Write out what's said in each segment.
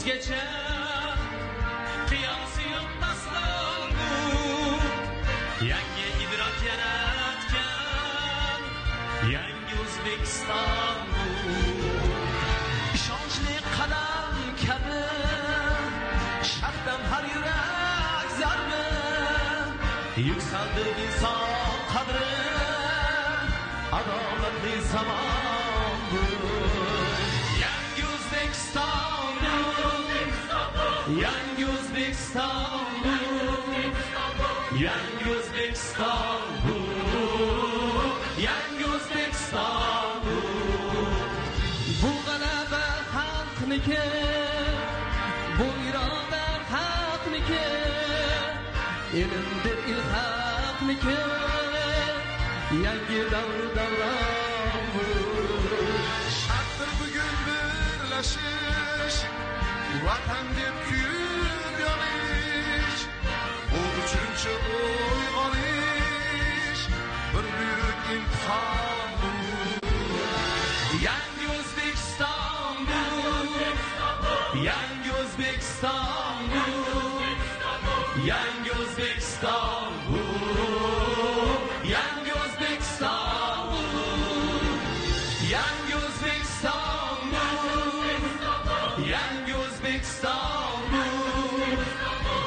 vazgeçer. Kıyasıyım nasıl bu. Yenge idrak yaratken Yenge Uzbekistan bu. İşançlı kalem kabi Şarttan her yürek zarbi Yükseldir insan kadri Adaletli zaman bu. Young Uzbekistan'u Young Uzbekistan'u Young Uzbekistan'u Bu gələbə halkniki Bu irada halkniki Elimdir ilhaqniki Yangi davr davramı sings hallelujah. Yengi Özbek İstanbul. Yengi Özbek İstanbul. Yengi Özbek İstanbul. Yengi Özbek İstanbul.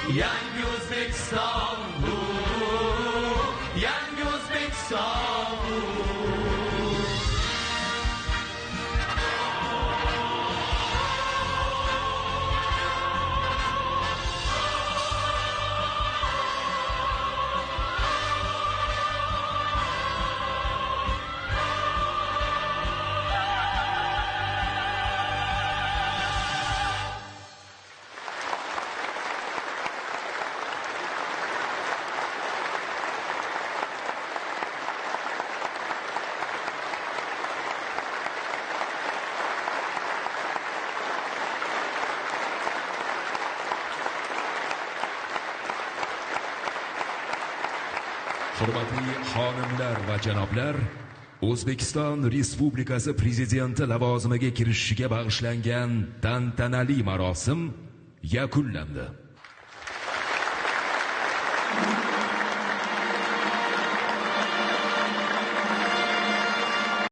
Yengi Hurmatli xonimlar va janoblar, O'zbekiston Respublikasi prezidenti lavozimiga kirishishiga bag'ishlangan tantanali marosim yakunlandi.